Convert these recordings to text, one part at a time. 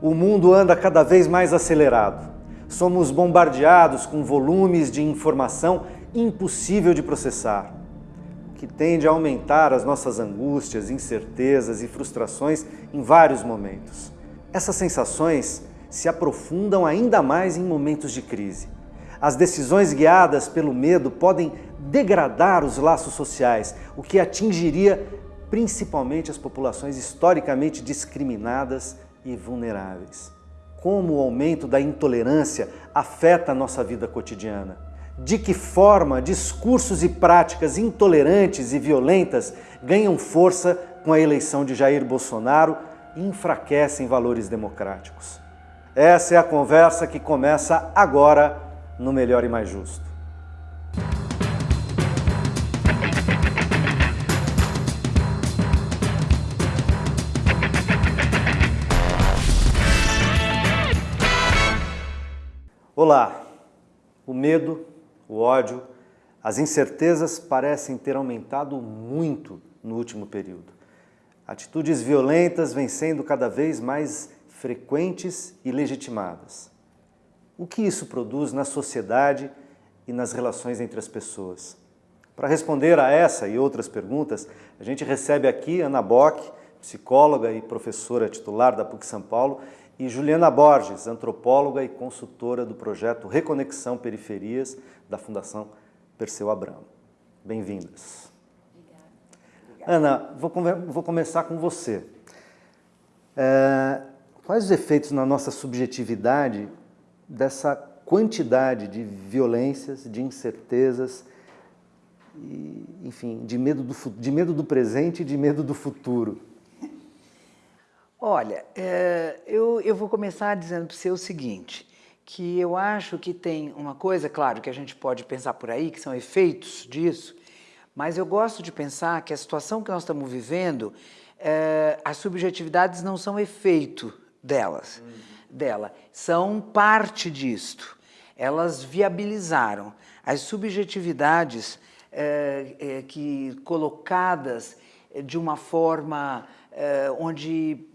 O mundo anda cada vez mais acelerado. Somos bombardeados com volumes de informação impossível de processar, o que tende a aumentar as nossas angústias, incertezas e frustrações em vários momentos. Essas sensações se aprofundam ainda mais em momentos de crise. As decisões guiadas pelo medo podem degradar os laços sociais, o que atingiria principalmente as populações historicamente discriminadas e vulneráveis. Como o aumento da intolerância afeta a nossa vida cotidiana? De que forma discursos e práticas intolerantes e violentas ganham força com a eleição de Jair Bolsonaro e enfraquecem valores democráticos? Essa é a conversa que começa agora no Melhor e Mais Justo. Olá! O medo, o ódio, as incertezas parecem ter aumentado muito no último período. Atitudes violentas vêm sendo cada vez mais frequentes e legitimadas. O que isso produz na sociedade e nas relações entre as pessoas? Para responder a essa e outras perguntas, a gente recebe aqui Ana Bock, psicóloga e professora titular da PUC São Paulo, e Juliana Borges, antropóloga e consultora do projeto Reconexão Periferias da Fundação Perseu Abramo. Bem-vindas. Ana, vou, vou, começar com você. É, quais os efeitos na nossa subjetividade dessa quantidade de violências, de incertezas, e, enfim, de medo, do, de medo do presente e de medo do futuro? Olha, é, eu, eu vou começar dizendo para você o seguinte, que eu acho que tem uma coisa, claro, que a gente pode pensar por aí, que são efeitos disso, mas eu gosto de pensar que a situação que nós estamos vivendo, é, as subjetividades não são efeito delas, dela, são parte disto. Elas viabilizaram. As subjetividades é, é, que colocadas de uma forma é, onde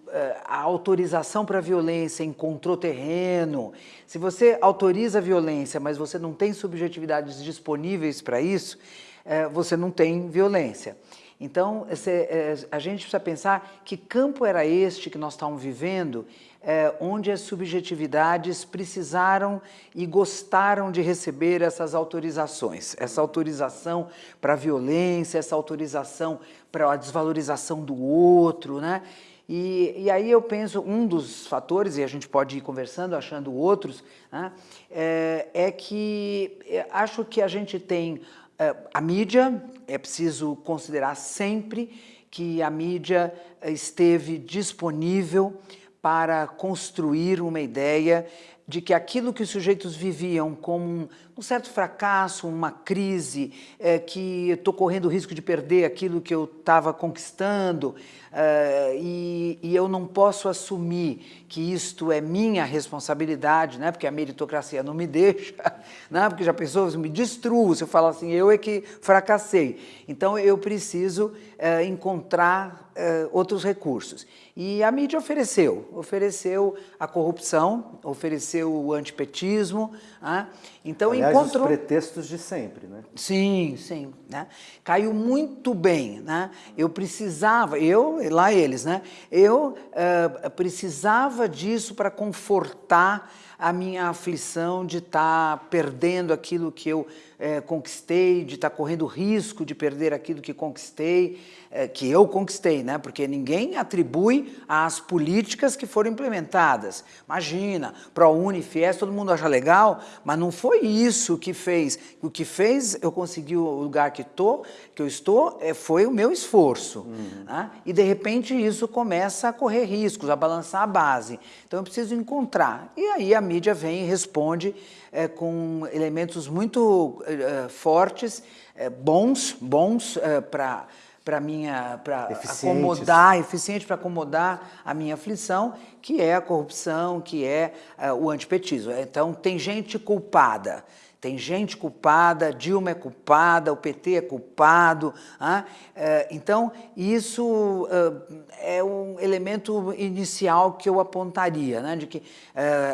a autorização para a violência encontrou terreno, se você autoriza a violência, mas você não tem subjetividades disponíveis para isso, eh, você não tem violência. Então, eh, a gente precisa pensar que campo era este que nós estávamos vivendo, onde as subjetividades precisaram e gostaram de receber essas autorizações, essa autorização para a violência, essa autorização para a desvalorização do outro, né? E, e, aí eu penso, um dos fatores, e a gente pode ir conversando, achando outros, né, é, é, que é, acho que a gente tem é, a mídia, é preciso considerar sempre que a mídia esteve disponível para construir uma ideia de que aquilo que os sujeitos viviam como um, um certo fracasso, uma crise, é, que estou correndo o risco de perder aquilo que eu estava conquistando é, e, e, eu não posso assumir que isto é minha responsabilidade, né, porque a meritocracia não me deixa, né, porque já pensou, me destruo se eu falar assim, eu é que fracassei. Então eu preciso é, encontrar outros recursos. E a mídia ofereceu, ofereceu a corrupção, ofereceu o antipetismo, né? então Aliás, encontrou... os pretextos de sempre, né? Sim, sim, né? Caiu muito bem, né? Eu precisava, eu, lá eles, né? Eu uh, precisava disso para confortar a minha aflição de estar tá perdendo aquilo que eu é, conquistei, de estar tá correndo risco de perder aquilo que conquistei, é, que eu conquistei, né? porque ninguém atribui às políticas que foram implementadas. Imagina, ProUni, FIES, todo mundo acha legal, mas não foi isso que fez. O que fez eu conseguir o lugar que, tô, que eu estou é, foi o meu esforço. Uhum. Né? E de repente isso começa a correr riscos, a balançar a base. Então eu preciso encontrar. E aí a mídia vem e responde é, com elementos muito é, fortes, é, bons, bons é, para para minha para acomodar eficiente para acomodar a minha aflição que é a corrupção que é uh, o antipetismo. Então tem gente culpada tem gente culpada, Dilma é culpada, o PT é culpado. Ah? Então, isso é um elemento inicial que eu apontaria, né? de que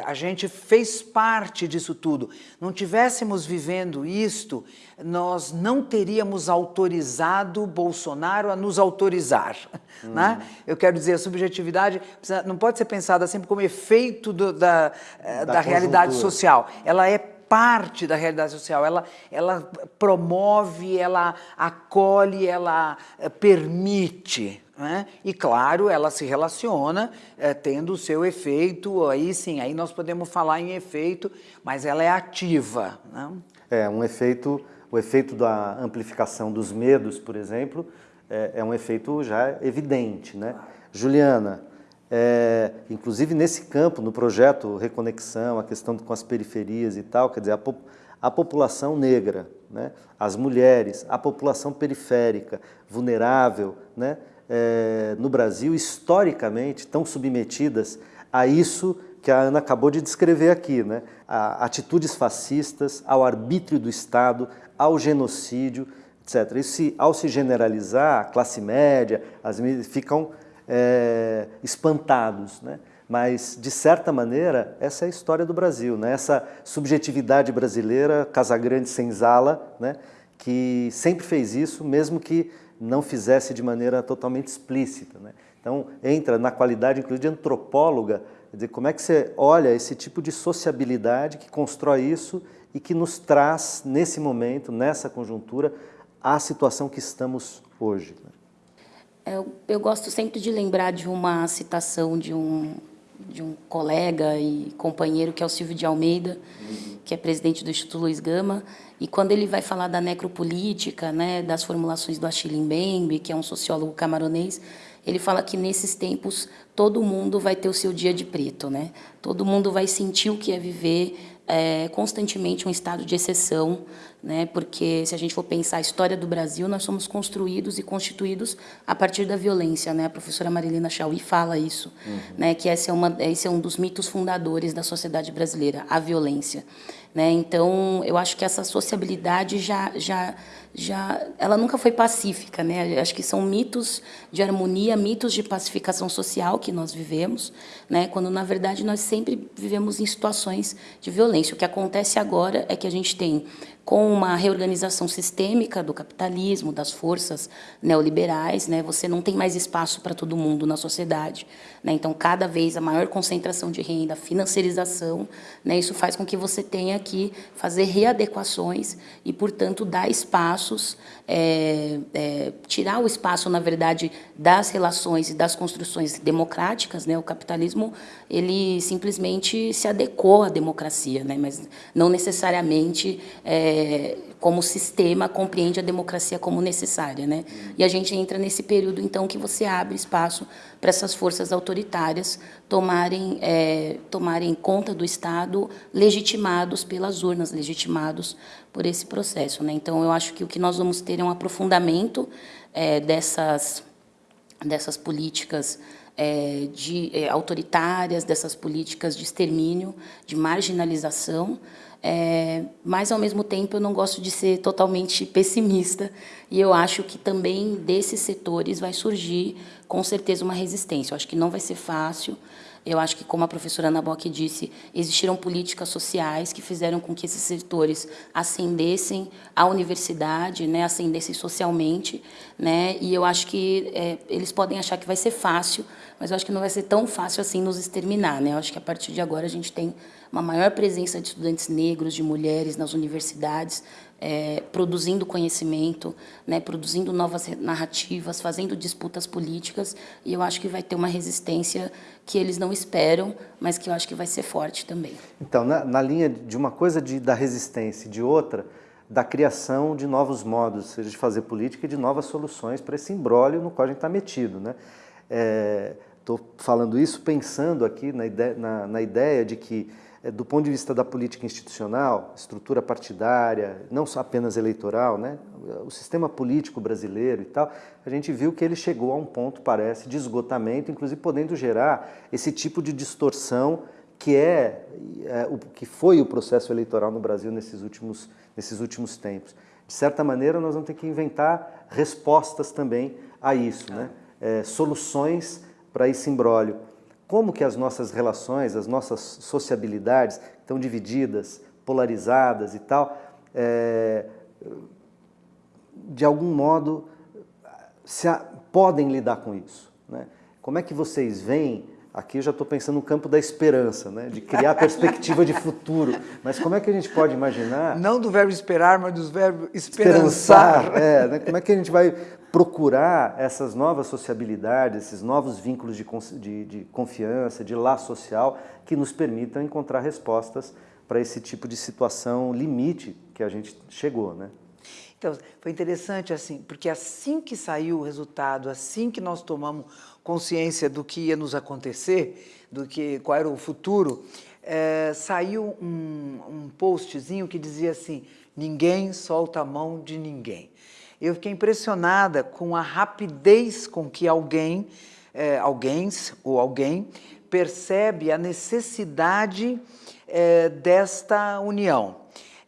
a gente fez parte disso tudo. Não tivéssemos vivendo isto, nós não teríamos autorizado Bolsonaro a nos autorizar. Hum. Né? Eu quero dizer, a subjetividade não pode ser pensada sempre como efeito do, da, da, da realidade social. Ela é parte da realidade social, ela, ela promove, ela acolhe, ela eh, permite. Né? E claro, ela se relaciona é, tendo o seu efeito, aí sim, aí nós podemos falar em efeito, mas ela é ativa. Né? É, um efeito, o efeito da amplificação dos medos, por exemplo, é, é um efeito já evidente. Né? Juliana, é, inclusive nesse campo, no projeto Reconexão, a questão com as periferias e tal, quer dizer, a, a população negra, né, as mulheres, a população periférica, vulnerável, né, é, no Brasil, historicamente, estão submetidas a isso que a Ana acabou de descrever aqui, né, a atitudes fascistas, ao arbítrio do Estado, ao genocídio, etc. Isso, ao se generalizar, a classe média, as ficam é, espantados. Né? Mas, de certa maneira, essa é a história do Brasil, né? essa subjetividade brasileira, Casagrande Senzala, né? que sempre fez isso, mesmo que não fizesse de maneira totalmente explícita. Né? Então, entra na qualidade, inclusive, de antropóloga, dizer, como é que você olha esse tipo de sociabilidade que constrói isso e que nos traz, nesse momento, nessa conjuntura, a situação que estamos hoje. Né? Eu, eu, gosto sempre de lembrar de uma citação de um, de um colega e companheiro, que é o Silvio de Almeida, que é presidente do Instituto Luiz Gama, e quando ele vai falar da necropolítica, né, das formulações do Achille Mbembe, que é um sociólogo camaronês, ele fala que nesses tempos todo mundo vai ter o seu dia de preto, né? Todo mundo vai sentir o que é viver é, constantemente um estado de exceção, né? porque se a gente for pensar a história do Brasil, nós somos construídos e constituídos a partir da violência. Né? A professora Marilena Chauí fala isso, uhum. né? que esse é, uma, esse é um dos mitos fundadores da sociedade brasileira, a violência. Né? Então, eu acho que essa sociabilidade já, já, já, ela nunca foi pacífica. Né? Acho que são mitos de harmonia, mitos de pacificação social que nós vivemos, né? quando, na verdade, nós sempre vivemos em situações de violência. O que acontece agora é que a gente tem com uma reorganização sistêmica do capitalismo, das forças neoliberais, né, você não tem mais espaço para todo mundo na sociedade. Né, então, cada vez a maior concentração de renda, financiarização, né, isso faz com que você tenha que fazer readequações e, portanto, dar espaços, é, é, tirar o espaço, na verdade, das relações e das construções democráticas. Né, o capitalismo ele simplesmente se adequou à democracia, né, mas não necessariamente... É, como sistema compreende a democracia como necessária, né? E a gente entra nesse período então que você abre espaço para essas forças autoritárias tomarem é, tomarem conta do Estado, legitimados pelas urnas, legitimados por esse processo, né? Então eu acho que o que nós vamos ter é um aprofundamento é, dessas dessas políticas é, de, é, autoritárias, dessas políticas de extermínio, de marginalização, é, mas, ao mesmo tempo, eu não gosto de ser totalmente pessimista e eu acho que também desses setores vai surgir, com certeza, uma resistência. Eu acho que não vai ser fácil, eu acho que, como a professora Ana Bock disse, existiram políticas sociais que fizeram com que esses setores ascendessem à universidade, né, ascendessem socialmente, né, e eu acho que é, eles podem achar que vai ser fácil, mas eu acho que não vai ser tão fácil assim nos exterminar. Né? Eu acho que, a partir de agora, a gente tem uma maior presença de estudantes negros, de mulheres nas universidades, é, produzindo conhecimento, né, produzindo novas narrativas, fazendo disputas políticas, e eu acho que vai ter uma resistência que eles não esperam, mas que eu acho que vai ser forte também. Então, na, na linha de uma coisa de, da resistência e de outra, da criação de novos modos, seja de fazer política e de novas soluções para esse imbróglio no qual a gente está metido. Né? Estou é, falando isso pensando aqui na ideia, na, na ideia de que do ponto de vista da política institucional, estrutura partidária, não só apenas eleitoral, né? o sistema político brasileiro e tal, a gente viu que ele chegou a um ponto, parece, de esgotamento, inclusive podendo gerar esse tipo de distorção que é, é, o que foi o processo eleitoral no Brasil nesses últimos, nesses últimos tempos. De certa maneira, nós vamos ter que inventar respostas também a isso, né? É, soluções para esse imbróglio. Como que as nossas relações, as nossas sociabilidades estão divididas, polarizadas e tal, é, de algum modo se a, podem lidar com isso. Né? Como é que vocês veem Aqui eu já estou pensando no campo da esperança, né? de criar perspectiva de futuro. Mas como é que a gente pode imaginar... Não do verbo esperar, mas do verbo esperançar. esperançar é, né? Como é que a gente vai procurar essas novas sociabilidades, esses novos vínculos de, de, de confiança, de laço social, que nos permitam encontrar respostas para esse tipo de situação limite que a gente chegou, né? Então, foi interessante assim, porque assim que saiu o resultado, assim que nós tomamos consciência do que ia nos acontecer, do que qual era o futuro, é, saiu um, um postzinho que dizia assim, ninguém solta a mão de ninguém. Eu fiquei impressionada com a rapidez com que alguém, é, alguém ou alguém, percebe a necessidade é, desta união.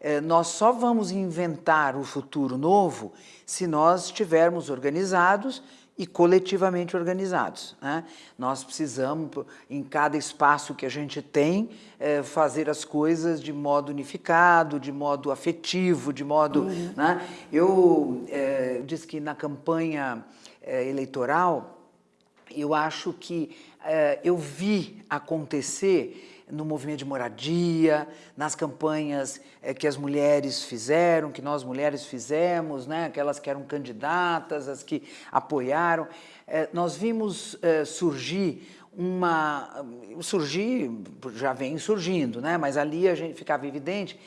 É, nós só vamos inventar o futuro novo se nós estivermos organizados e coletivamente organizados. Né? Nós precisamos, em cada espaço que a gente tem, é, fazer as coisas de modo unificado, de modo afetivo, de modo... Uhum. Né? Eu é, disse que na campanha é, eleitoral, eu acho que eu vi acontecer no movimento de moradia, nas campanhas é, que as mulheres fizeram, que nós mulheres fizemos, né, aquelas que eram candidatas, as que apoiaram, é, nós vimos é, surgir uma... surgir, já vem surgindo, né, mas ali a gente ficava evidente,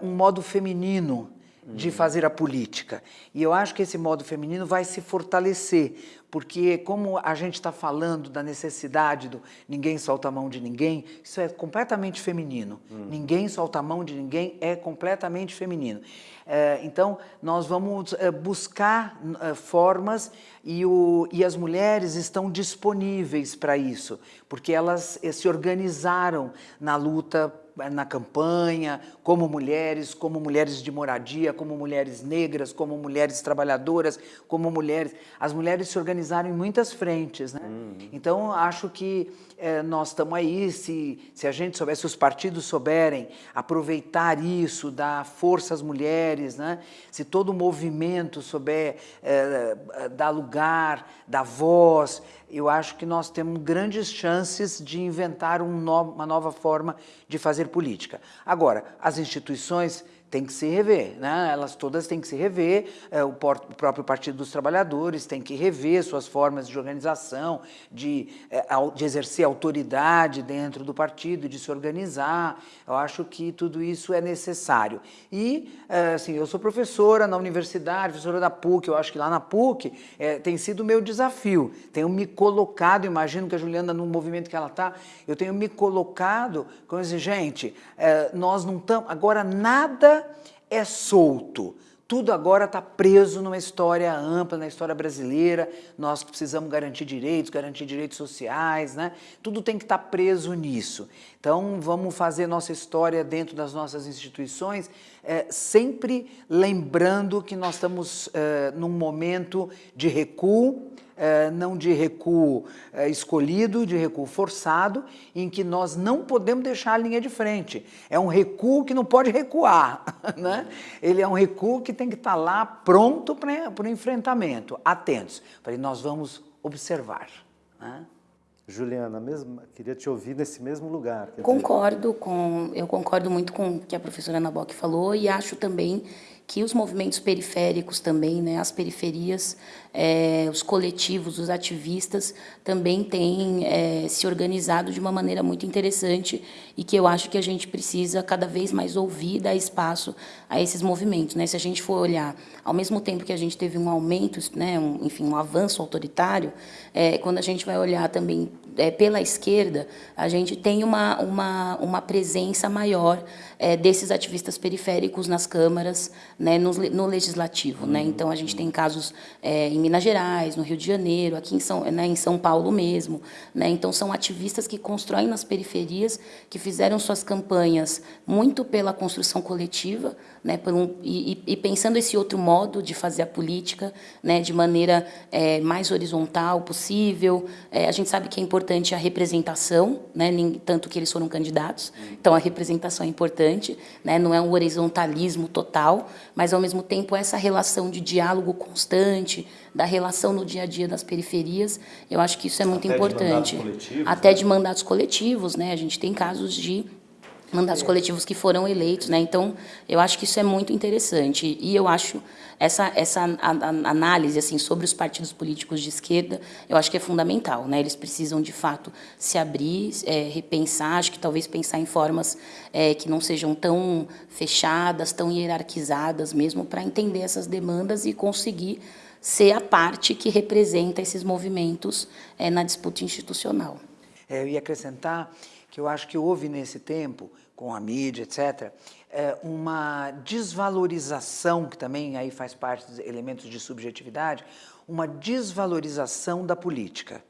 um modo feminino de fazer a política. E eu acho que esse modo feminino vai se fortalecer, porque como a gente está falando da necessidade do ninguém solta a mão de ninguém, isso é completamente feminino. Hum. Ninguém solta a mão de ninguém é completamente feminino. É, então, nós vamos é, buscar é, formas e, o, e as mulheres estão disponíveis para isso, porque elas se organizaram na luta na campanha, como mulheres, como mulheres de moradia, como mulheres negras, como mulheres trabalhadoras, como mulheres... As mulheres se organizaram em muitas frentes, né? Uhum. Então, acho que é, nós estamos aí, se, se a gente souber, se os partidos souberem aproveitar isso, dar força às mulheres, né? se todo o movimento souber é, dar lugar, dar voz, eu acho que nós temos grandes chances de inventar um no, uma nova forma de fazer política. Agora, as instituições tem que se rever, né? elas todas têm que se rever, é, o, o, próprio Partido dos Trabalhadores tem que rever suas formas de organização, de, é, de exercer autoridade dentro do partido, de se organizar, eu acho que tudo isso é necessário. E, é, assim, eu sou professora na universidade, professora da PUC, eu acho que lá na PUC é, tem sido o meu desafio, tenho me colocado, imagino que a Juliana, no movimento que ela está, eu tenho me colocado, como dizer, gente, é, nós não estamos, agora nada é solto. Tudo agora está preso numa história ampla, na história brasileira. Nós precisamos garantir direitos, garantir direitos sociais, né? Tudo tem que estar tá preso nisso. Então, vamos fazer nossa história dentro das nossas instituições, é, sempre lembrando que nós estamos é, num momento de recuo, não de recuo é, escolhido, de recuo forçado, em que nós não podemos deixar a linha de frente. É um recuo que não pode recuar, né? ele é um recuo que tem que estar lá pronto para o enfrentamento, atentos. Falei, nós vamos observar. Né? Juliana, mesmo, queria te ouvir nesse mesmo lugar. Concordo com, eu concordo muito com o que a professora Ana Bock falou e acho também que os movimentos periféricos também, né, as periferias, é, os coletivos, os ativistas também têm é, se organizado de uma maneira muito interessante e que eu acho que a gente precisa cada vez mais ouvir, dar espaço a esses movimentos. Né? Se a gente for olhar, ao mesmo tempo que a gente teve um aumento, né, um, enfim, um avanço autoritário, é, quando a gente vai olhar também é, pela esquerda, a gente tem uma, uma, uma presença maior é, desses ativistas periféricos nas câmaras, né, no, no legislativo. Né? Então, a gente tem casos é, em Minas Gerais, no Rio de Janeiro, aqui em São, né, em São Paulo mesmo. Né? Então, são ativistas que constroem nas periferias, que fizeram suas campanhas muito pela construção coletiva, né, um, e, e, pensando esse outro modo de fazer a política, né, de maneira é, mais horizontal possível. É, a gente sabe que é importante a representação, né, tanto que eles foram candidatos, então a representação é importante, né, não é um horizontalismo total, mas ao mesmo tempo essa relação de diálogo constante, da relação no dia a dia das periferias, eu acho que isso é muito Até importante. De Até né? de mandatos coletivos, né? A gente tem casos de mandatos coletivos que foram eleitos, né? Então, eu acho que isso é muito interessante e eu acho essa essa análise assim sobre os partidos políticos de esquerda, eu acho que é fundamental, né? Eles precisam de fato se abrir, é, repensar, acho que talvez pensar em formas é, que não sejam tão fechadas, tão hierarquizadas mesmo, para entender essas demandas e conseguir ser a parte que representa esses movimentos é, na disputa institucional. É, eu ia acrescentar que eu acho que houve nesse tempo, com a mídia, etc., é, uma desvalorização, que também aí faz parte dos elementos de subjetividade, uma desvalorização da política.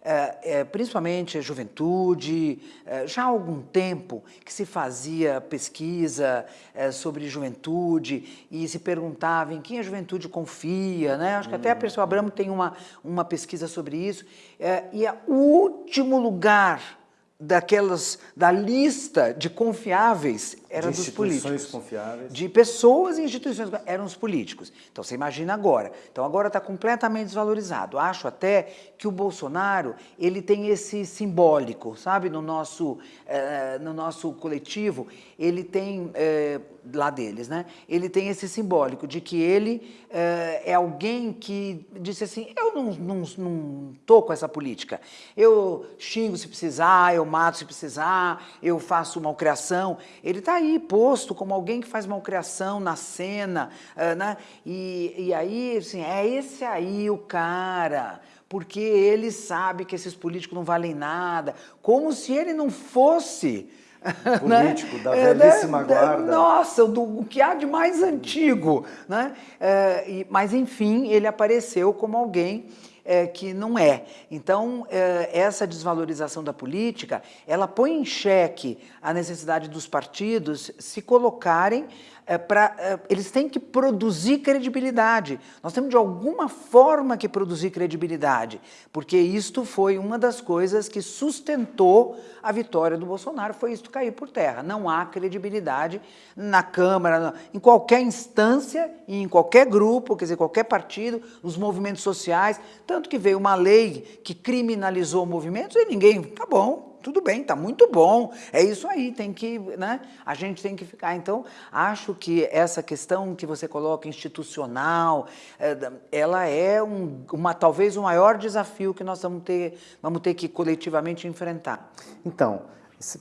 É, é, principalmente a juventude, é, já há algum tempo que se fazia pesquisa é, sobre juventude e se perguntava em quem a juventude confia, né? acho que até a pessoa Abramo tem uma, uma pesquisa sobre isso, é, e o último lugar daquelas da lista de confiáveis era de dos políticos. confiáveis. De pessoas e instituições eram os políticos. Então você imagina agora. Então agora está completamente desvalorizado. Acho até que o Bolsonaro ele tem esse simbólico, sabe, no nosso eh, no nosso coletivo ele tem eh, lá deles, né? Ele tem esse simbólico de que ele eh, é alguém que disse assim, eu não, não, não tô com essa política. Eu xingo se precisar, eu mato se precisar, eu faço malcriação. Ele está aí posto como alguém que faz malcriação na cena, uh, né? E, e aí, assim, é esse aí o cara porque ele sabe que esses políticos não valem nada, como se ele não fosse político né? da é, velhíssima é, guarda. Nossa, do, o que há de mais antigo. Né? É, e, mas, enfim, ele apareceu como alguém é, que não é. Então, é, essa desvalorização da política, ela põe em xeque a necessidade dos partidos se colocarem é, para... É, eles têm que produzir credibilidade. Nós temos, de alguma forma, que produzir credibilidade, porque isto foi uma das coisas que sustentou a vitória do Bolsonaro, foi isto cair por terra. Não há credibilidade na Câmara, em qualquer instância, em qualquer grupo, quer dizer, qualquer partido, nos movimentos sociais, tanto que veio uma lei que criminalizou movimentos e ninguém, tá bom, tudo bem, tá muito bom, é isso aí, tem que, né, a gente tem que ficar. Então, acho que essa questão que você coloca institucional, é, ela é um, uma, talvez o maior desafio que nós vamos ter, vamos ter que coletivamente enfrentar. Então,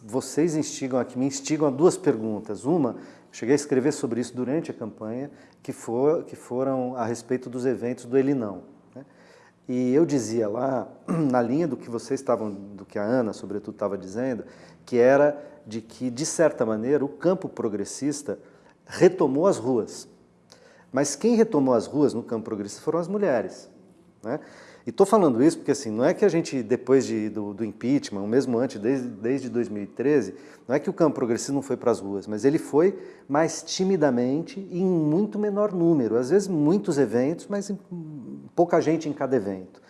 vocês instigam aqui, me instigam a duas perguntas. Uma, cheguei a escrever sobre isso durante a campanha, que, for, que foram a respeito dos eventos do Elinão. E eu dizia lá, na linha do que vocês estavam, do que a Ana, sobretudo, estava dizendo, que era de que, de certa maneira, o campo progressista retomou as ruas. Mas quem retomou as ruas no campo progressista foram as mulheres. Né? E estou falando isso porque assim, não é que a gente, depois de, do, do impeachment, ou mesmo antes, desde, desde 2013, não é que o campo progressista não foi para as ruas, mas ele foi mais timidamente e em muito menor número. Às vezes muitos eventos, mas pouca gente em cada evento.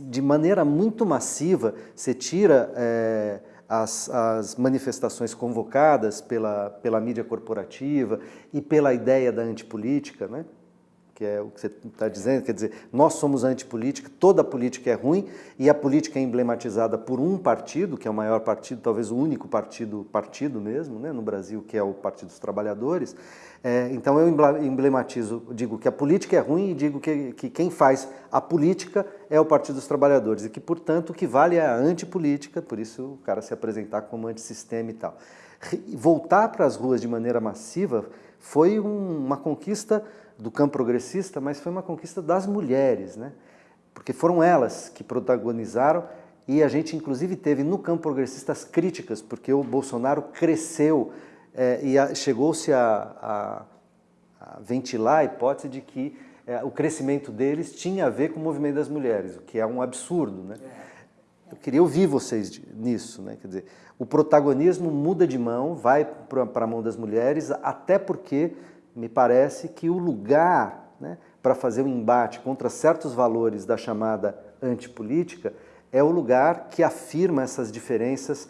De maneira muito massiva, você tira é, as, as manifestações convocadas pela, pela mídia corporativa e pela ideia da antipolítica, né? Que é o que você está dizendo, quer dizer, nós somos antipolítica, toda política é ruim e a política é emblematizada por um partido, que é o maior partido, talvez o único partido, partido mesmo, né, no Brasil, que é o Partido dos Trabalhadores. É, então eu emblematizo, digo que a política é ruim e digo que, que quem faz a política é o Partido dos Trabalhadores e que, portanto, o que vale é a antipolítica, por isso o cara se apresentar como antissistema e tal. Voltar para as ruas de maneira massiva foi um, uma conquista do campo progressista, mas foi uma conquista das mulheres, né? porque foram elas que protagonizaram e a gente inclusive teve no campo progressista as críticas, porque o Bolsonaro cresceu é, e chegou-se a, a, a, ventilar a hipótese de que é, o crescimento deles tinha a ver com o movimento das mulheres, o que é um absurdo. Né? Eu queria ouvir vocês nisso. Né? Quer dizer, o protagonismo muda de mão, vai para a mão das mulheres, até porque me parece que o lugar né, para fazer o um embate contra certos valores da chamada antipolítica é o lugar que afirma essas diferenças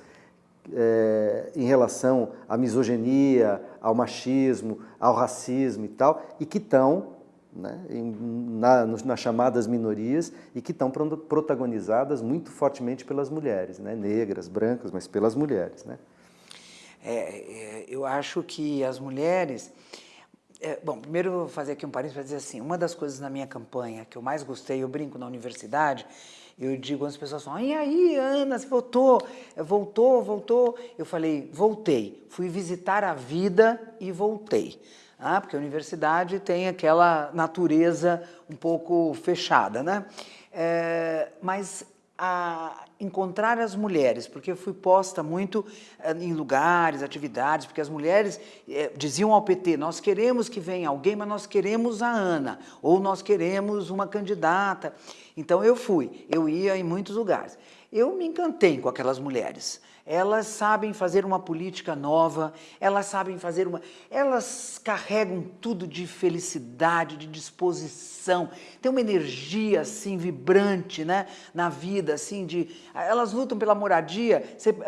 é, em relação à misoginia, ao machismo, ao racismo e tal, e que estão né, na, nas chamadas minorias e que estão protagonizadas muito fortemente pelas mulheres, né, negras, brancas, mas pelas mulheres. Né? É, é, eu acho que as mulheres... É, bom, primeiro vou fazer aqui um parênteses para dizer assim, uma das coisas na minha campanha que eu mais gostei, eu brinco na universidade, eu digo, as pessoas falam, e aí, Ana, você voltou? Voltou, voltou? Eu falei, voltei. Fui visitar a vida e voltei. Ah, porque a universidade tem aquela natureza um pouco fechada, né? É, mas a encontrar as mulheres, porque eu fui posta muito eh, em lugares, atividades, porque as mulheres eh, diziam ao PT, nós queremos que venha alguém, mas nós queremos a Ana, ou nós queremos uma candidata. Então eu fui, eu ia em muitos lugares. Eu me encantei com aquelas mulheres elas sabem fazer uma política nova, elas sabem fazer uma... Elas carregam tudo de felicidade, de disposição, tem uma energia assim vibrante né, na vida, assim, de... Elas lutam pela moradia,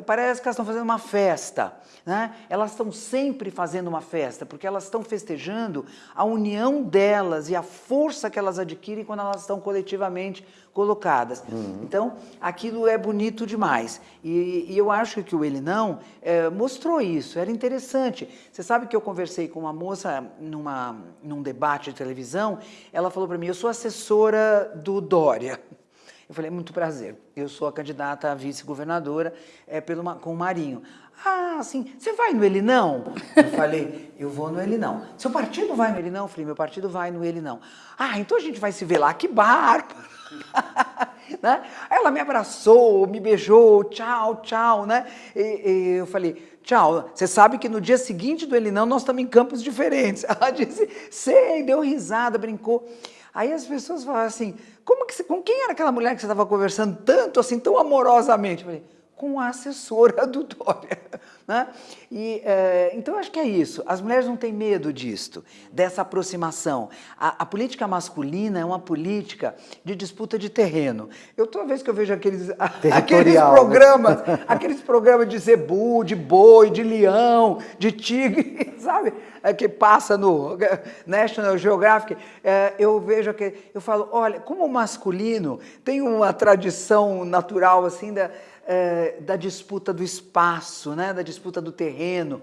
parece que elas estão fazendo uma festa, né? Elas estão sempre fazendo uma festa, porque elas estão festejando a união delas e a força que elas adquirem quando elas estão coletivamente colocadas. Uhum. Então, aquilo é bonito demais. E, e eu acho que o Ele Não é, mostrou isso, era interessante. Você sabe que eu conversei com uma moça numa, num debate de televisão, ela falou para mim, eu sou assessora do Dória. Eu falei, muito prazer, eu sou a candidata a vice-governadora é, pelo, com o Marinho. Ah, assim, você vai no Ele Não? Eu falei, eu vou no Ele Não. Seu partido vai no Ele Não? Eu falei, meu partido vai no Ele Não. Ah, então a gente vai se ver lá, que bárbaro! né? Ela me abraçou, me beijou, tchau, tchau, né? E, e eu falei, tchau, você sabe que no dia seguinte do Ele Não nós estamos em campos diferentes. Ela disse, sei, deu risada, brincou. Aí as pessoas falaram assim, como que com quem era aquela mulher que você estava conversando tanto, assim, tão amorosamente? Eu falei, com a assessora do Dória. Né? E, é, então, eu acho que é isso. As mulheres não têm medo disto, dessa aproximação. A, a, política masculina é uma política de disputa de terreno. Eu, toda vez que eu vejo aqueles, aqueles né? programas, né? aqueles programas de zebu, de boi, de leão, de tigre, sabe? É, que passa no National Geographic, é, eu vejo que eu falo, olha, como o masculino tem uma tradição natural assim da é, da disputa do espaço, né, da disputa do terreno,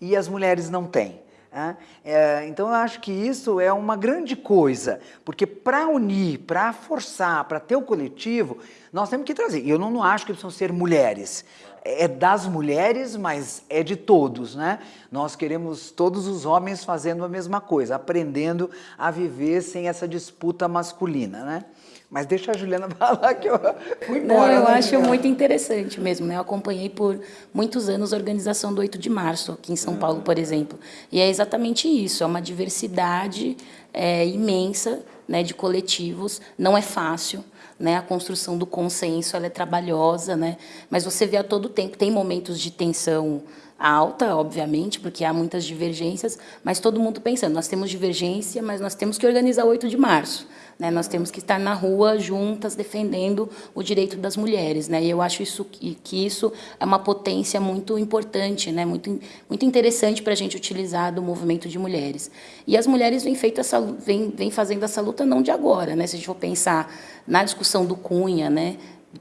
e as mulheres não têm. Né? É, então eu acho que isso é uma grande coisa, porque para unir, para forçar, para ter o coletivo, nós temos que trazer. E eu não, não acho que precisam ser mulheres, é das mulheres, mas é de todos, né? Nós queremos todos os homens fazendo a mesma coisa, aprendendo a viver sem essa disputa masculina, né? Mas deixa a Juliana falar que eu fui embora. Não, eu né, acho Juliana? muito interessante mesmo. Né? Eu acompanhei por muitos anos a organização do 8 de março, aqui em São Paulo, por exemplo. E é exatamente isso, é uma diversidade é, imensa né, de coletivos. Não é fácil, né? A construção do consenso ela é trabalhosa, né? Mas você vê a todo tempo, tem momentos de tensão alta, obviamente, porque há muitas divergências, mas todo mundo pensando, nós temos divergência, mas nós temos que organizar o 8 de março. Né? Nós temos que estar na rua juntas defendendo o direito das mulheres. Né? E eu acho isso, que isso é uma potência muito importante, né? muito, muito interessante para a gente utilizar do movimento de mulheres. E as mulheres vêm, feito essa, vêm, vêm fazendo essa luta não de agora. Né? Se a gente for pensar na discussão do Cunha, né?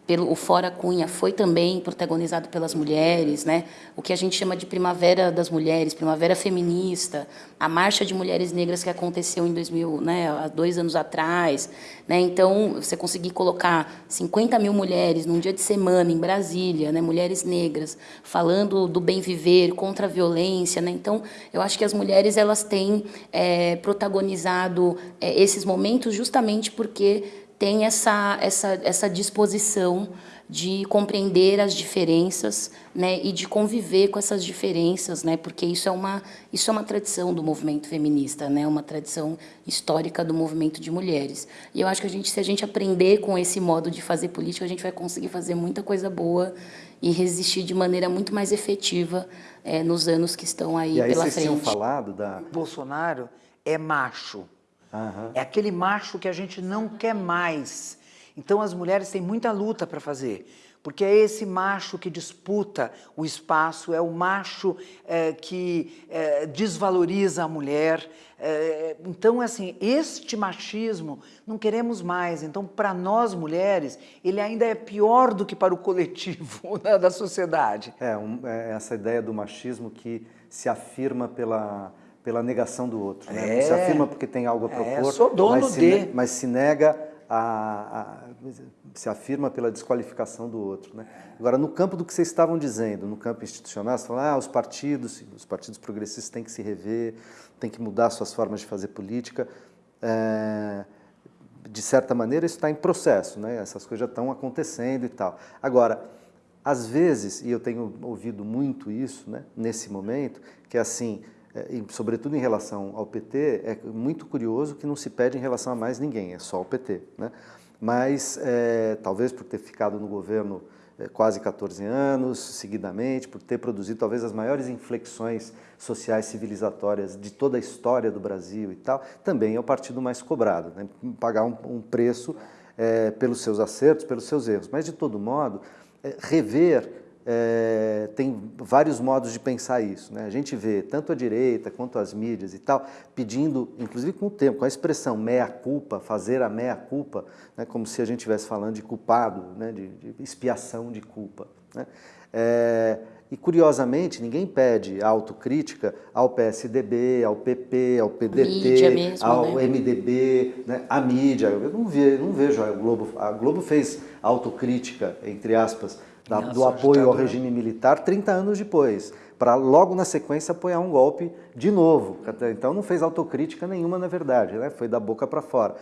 Pelo o Fora Cunha foi também protagonizado pelas mulheres, né? O que a gente chama de Primavera das Mulheres, Primavera Feminista, a Marcha de Mulheres Negras que aconteceu em 2000, né? Há dois anos atrás, né? Então você conseguir colocar 50 mil mulheres num dia de semana em Brasília, né? Mulheres negras falando do bem viver contra a violência, né? Então eu acho que as mulheres elas têm é, protagonizado é, esses momentos justamente porque tem essa, essa, essa disposição de compreender as diferenças né, e de conviver com essas diferenças, né, porque isso é, uma, isso é uma tradição do movimento feminista, né, uma tradição histórica do movimento de mulheres. E eu acho que a gente, se a gente aprender com esse modo de fazer política, a gente vai conseguir fazer muita coisa boa e resistir de maneira muito mais efetiva é, nos anos que estão aí, e aí pela vocês frente. tinham falado da... Bolsonaro é macho. Aham. É aquele macho que a gente não quer mais. Então as mulheres têm muita luta para fazer, porque é esse macho que disputa o espaço, é o macho é, que é, desvaloriza a mulher. É, então, assim, este machismo não queremos mais. Então, para nós mulheres, ele ainda é pior do que para o coletivo né, da sociedade. É, um- é essa ideia do machismo que se afirma pela, pela negação do outro. Né? É. se afirma porque tem algo a É, propor, sou dono mas, se, de. ne- mas se nega a, a- se afirma pela desqualificação do outro. Né? Agora, no campo do que vocês estavam dizendo, no campo institucional, você fala, ah, os partidos, os partidos progressistas têm que se rever, têm que mudar suas formas de fazer política. É, de certa maneira, isso está em processo, né? essas coisas já estão acontecendo e tal. Agora, às vezes, e eu tenho ouvido muito isso né, nesse momento, que é assim, é, sobretudo em relação ao PT, é muito curioso que não se pede em relação a mais ninguém, é só o PT. Né? Mas, é, talvez por ter ficado no governo é, quase 14 anos, seguidamente, por ter produzido talvez as maiores inflexões sociais civilizatórias de toda a história do Brasil e tal, também é o partido mais cobrado, né? pagar um, um preço é, pelos seus acertos, pelos seus erros. Mas, de todo modo, é, rever é, tem vários modos de pensar isso. Né? A gente vê tanto a direita quanto as mídias e tal, pedindo, inclusive com o tempo, com a expressão meia-culpa, fazer a meia-culpa, né? como se a gente estivesse falando de culpado, né? de, de expiação de culpa. Né? É, e, curiosamente, ninguém pede autocrítica ao PSDB, ao PP, ao PDT, mesmo, ao né? MDB, né? a mídia. Eu não, ve, não vejo a Globo. A Globo fez autocrítica, entre aspas, da- do apoio ao regime militar 30 anos depois, para logo na sequência apoiar um golpe de novo. Então não fez autocrítica nenhuma, na verdade, né? foi da boca para fora.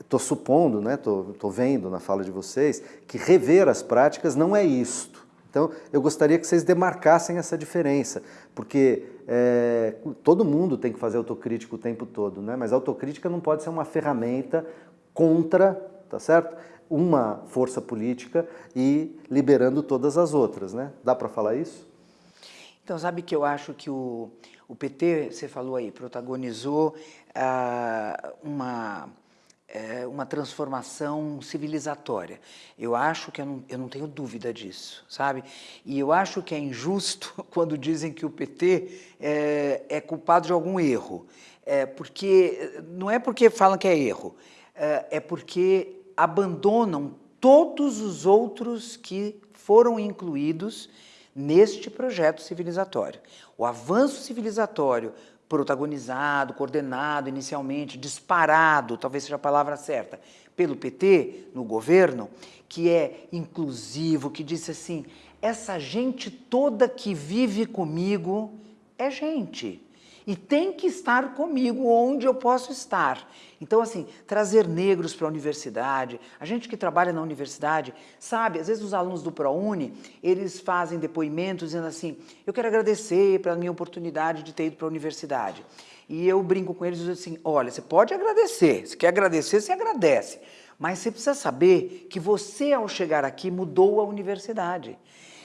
Estou supondo, né? tô, tô vendo na fala de vocês, que rever as práticas não é isto. Então, eu gostaria que vocês demarcassem essa diferença, porque é, todo mundo tem que fazer autocrítica o tempo todo, né? mas a autocrítica não pode ser uma ferramenta contra, tá certo? Uma força política e liberando todas as outras, né? Dá para falar isso? Então, sabe que eu acho que o, o PT, você falou aí, protagonizou ah, uma, eh, uma transformação civilizatória. Eu acho que eu não, eu não tenho dúvida disso, sabe? E eu acho que é injusto quando dizem que o PT é, é culpado de algum erro. É porque, não é porque falam que é erro, é, é porque abandonam todos os outros que foram incluídos neste projeto civilizatório. O avanço civilizatório protagonizado, coordenado inicialmente, disparado, talvez seja a palavra certa, pelo PT no governo, que é inclusivo, que disse assim, essa gente toda que vive comigo é gente e tem que estar comigo onde eu posso estar. Então, assim, trazer negros para a universidade, a gente que trabalha na universidade, sabe, às vezes os alunos do ProUni, eles fazem depoimentos dizendo assim, eu quero agradecer pela minha oportunidade de ter ido para a universidade. E eu brinco com eles e digo assim, olha, você pode agradecer, se quer agradecer, você agradece. Mas você precisa saber que você, ao chegar aqui, mudou a universidade.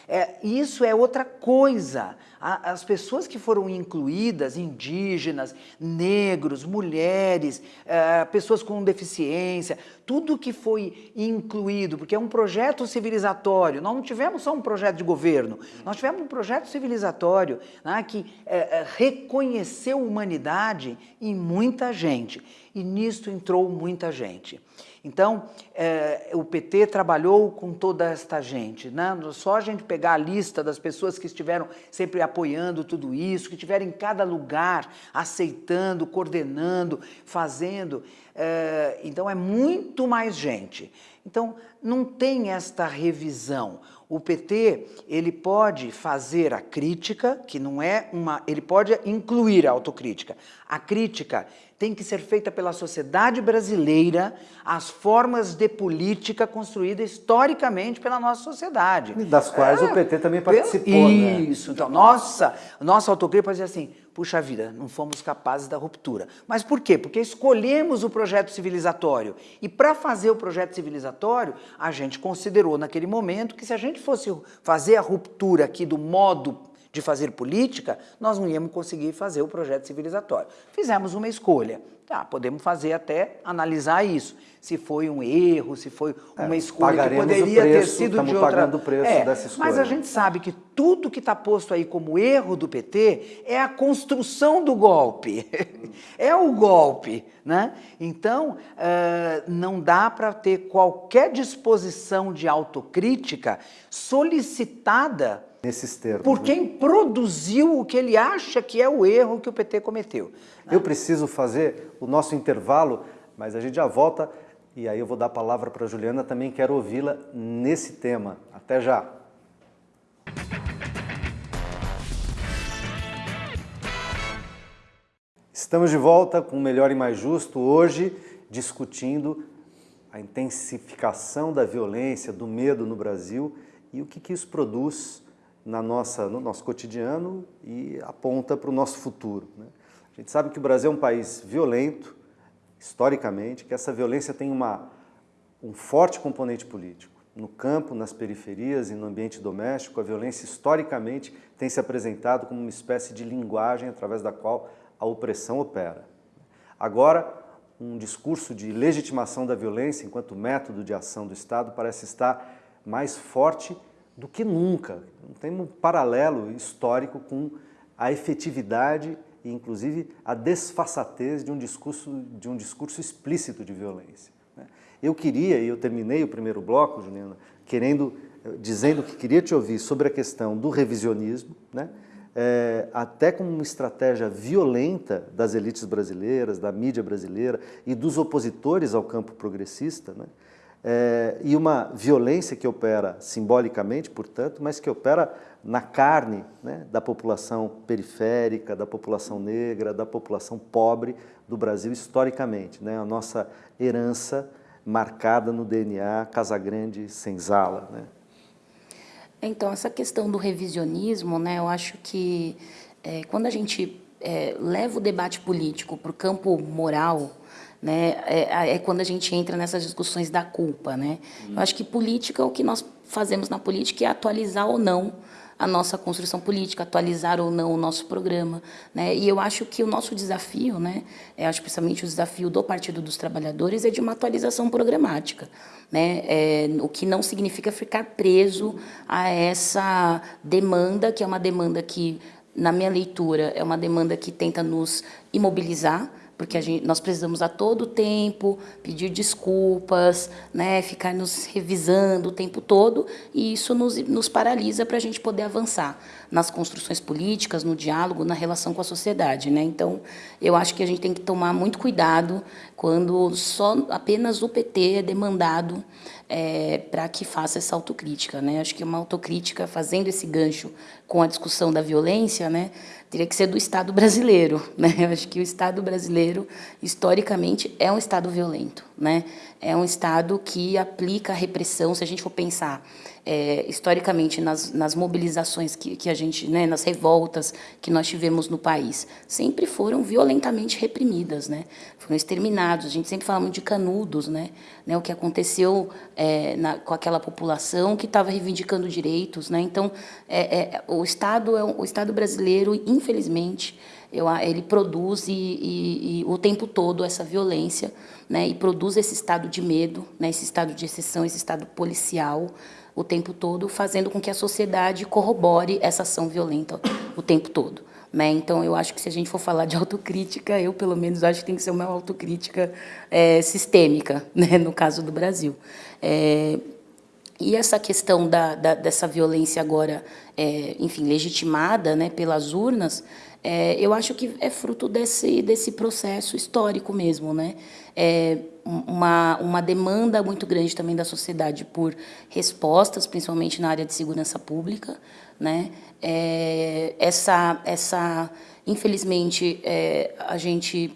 É, isso é outra coisa. As pessoas que foram incluídas, indígenas, negros, mulheres, eh, pessoas com deficiência, tudo que foi incluído, porque é um projeto civilizatório. Nós não tivemos só um projeto de governo, nós tivemos um projeto civilizatório né, que eh, eh, reconheceu humanidade em muita gente. E nisto entrou muita gente. Então, eh, o PT trabalhou com toda esta gente, né? Só a gente pegar a lista das pessoas que estiveram sempre apoiando tudo isso, que estiveram em cada lugar, aceitando, coordenando, fazendo. eh, então, é muito mais gente. Então, não tem esta revisão. O PT, ele pode fazer a crítica, que não é uma... Ele pode incluir a autocrítica. A crítica tem que ser feita pela sociedade brasileira, as formas de política construídas historicamente pela nossa sociedade. E das quais é, o PT também participou, né? Isso. Né? Então, nossa, nossa autocrítica dizer assim, puxa vida, não fomos capazes da ruptura. Mas por quê? Porque escolhemos o projeto civilizatório. E para fazer o projeto civilizatório, a gente considerou naquele momento que se a gente fosse fazer a ruptura aqui do modo de fazer política, nós não íamos conseguir fazer o projeto civilizatório. Fizemos uma escolha. Tá, podemos fazer até analisar isso. Se foi um erro, se foi é, uma escolha que poderia preço, ter sido de outra... pagando o preço é, dessa escolha. Mas a gente sabe que tudo que está posto aí como erro do PT é a construção do golpe. é o golpe. Né? Então, uh, não dá para ter qualquer disposição de autocrítica solicitada nesses termos. Por né? quem né? produziu o que ele acha que é o erro que o PT cometeu. Né? Eu preciso fazer o nosso intervalo, mas a gente já volta e aí eu vou dar a palavra para a Juliana, também quero ouvi-la nesse tema. Até já! Estamos de volta com o Melhor e Mais Justo, hoje discutindo a intensificação da violência, do medo no Brasil e o que, que isso produz na nossa, no nosso cotidiano e aponta para o nosso futuro. Né? A gente sabe que o Brasil é um país violento, historicamente, que essa violência tem uma, um forte componente político. No campo, nas periferias e no ambiente doméstico, a violência historicamente tem se apresentado como uma espécie de linguagem através da qual a opressão opera. Agora, um discurso de legitimação da violência enquanto método de ação do Estado parece estar mais forte do que nunca. Tem um paralelo histórico com a efetividade e, inclusive, a desfaçatez de um discurso, de um discurso explícito de violência. Né? Eu queria, e eu terminei o primeiro bloco, Juliana, querendo, eh, dizendo que queria te ouvir sobre a questão do revisionismo, né? É, até como uma estratégia violenta das elites brasileiras, da mídia brasileira e dos opositores ao campo progressista, né? É, e uma violência que opera simbolicamente, portanto, mas que opera na carne né, da população periférica, da população negra, da população pobre do Brasil historicamente. Né, a nossa herança marcada no DNA Casagrande-Senzala. Né. Então, essa questão do revisionismo, né, eu acho que é, quando a gente é, leva o debate político para o campo moral, né, é, é, quando a gente entra nessas discussões da culpa. Né? Eu acho que política, o que nós fazemos na política é atualizar ou não a nossa construção política, atualizar ou não o nosso programa. Né? E eu acho que o nosso desafio, né, eu acho principalmente o desafio do Partido dos Trabalhadores, é de uma atualização programática. Né? É, o que não significa ficar preso a essa demanda, que é uma demanda que, na minha leitura, é uma demanda que tenta nos imobilizar, porque gente, nós precisamos a todo tempo pedir desculpas, né, ficar nos revisando o tempo todo, e isso nos, nos paralisa para a gente poder avançar nas construções políticas, no diálogo, na relação com a sociedade. Né? Então, eu acho que a gente tem que tomar muito cuidado quando só apenas o PT é demandado é, para que faça essa autocrítica. Né? Acho que uma autocrítica, fazendo esse gancho com a discussão da violência, né, teria que ser do Estado brasileiro. Né? Acho que o Estado brasileiro, historicamente, é um Estado violento. Né? É um Estado que aplica a repressão, se a gente for pensar é, historicamente nas, nas mobilizações que, que a gente, né, nas revoltas que nós tivemos no país, sempre foram violentamente reprimidas, né? foram exterminados. A gente sempre fala muito de canudos, né? né o que aconteceu é, na, com aquela população que estava reivindicando direitos. Né? Então, é, é, o, Estado é, o Estado brasileiro, infelizmente, eu, ele produz e, e, e, o tempo todo essa violência né, e produz esse estado de medo, né, esse estado de exceção, esse estado policial, o tempo todo, fazendo com que a sociedade corrobore essa ação violenta o tempo todo. Né? Então, eu acho que se a gente for falar de autocrítica, eu, pelo menos, acho que tem que ser uma autocrítica é, sistêmica, né? no caso do Brasil. É, E essa questão da, da dessa violência agora, é, enfim, legitimada né, pelas urnas, é, eu acho que é fruto desse, desse processo histórico mesmo, né? É uma, uma demanda muito grande também da sociedade por respostas, principalmente na área de segurança pública, né? É, essa, essa, infelizmente, é, a gente,